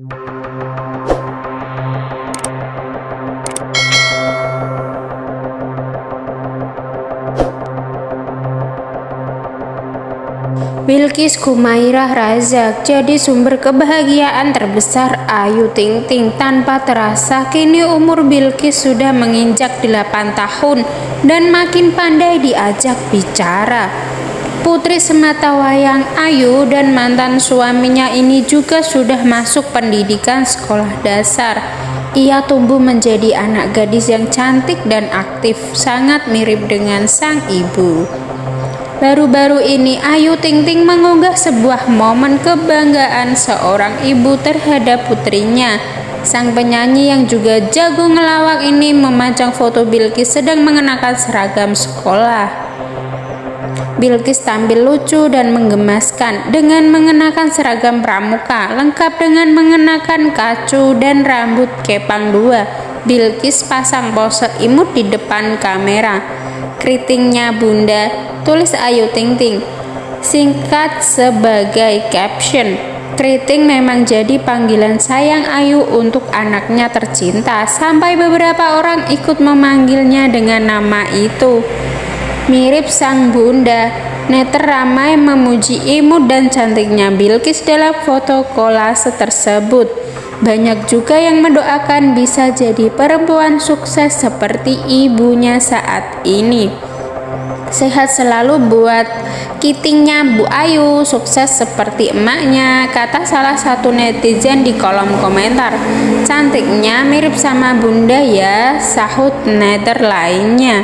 Bilkis Kumairah Razak jadi sumber kebahagiaan terbesar Ayu Ting Ting tanpa terasa kini umur Bilkis sudah menginjak 8 tahun dan makin pandai diajak bicara. Putri semata wayang Ayu dan mantan suaminya ini juga sudah masuk pendidikan sekolah dasar. Ia tumbuh menjadi anak gadis yang cantik dan aktif, sangat mirip dengan sang ibu. Baru-baru ini Ayu Ting Ting mengunggah sebuah momen kebanggaan seorang ibu terhadap putrinya. Sang penyanyi yang juga jago ngelawak ini memajang foto Bilkis sedang mengenakan seragam sekolah. Bilkis tampil lucu dan menggemaskan dengan mengenakan seragam pramuka lengkap dengan mengenakan kacu dan rambut kepang dua. Bilkis pasang pose imut di depan kamera. Keritingnya bunda tulis Ayu Ting Ting. Singkat sebagai caption, Keriting memang jadi panggilan sayang Ayu untuk anaknya tercinta sampai beberapa orang ikut memanggilnya dengan nama itu. Mirip sang bunda, Neter ramai memuji imut dan cantiknya Bilkis dalam foto kolase tersebut. Banyak juga yang mendoakan bisa jadi perempuan sukses seperti ibunya saat ini. Sehat selalu buat kitingnya Bu Ayu, sukses seperti emaknya, kata salah satu netizen di kolom komentar. Cantiknya mirip sama bunda ya, sahut nether lainnya.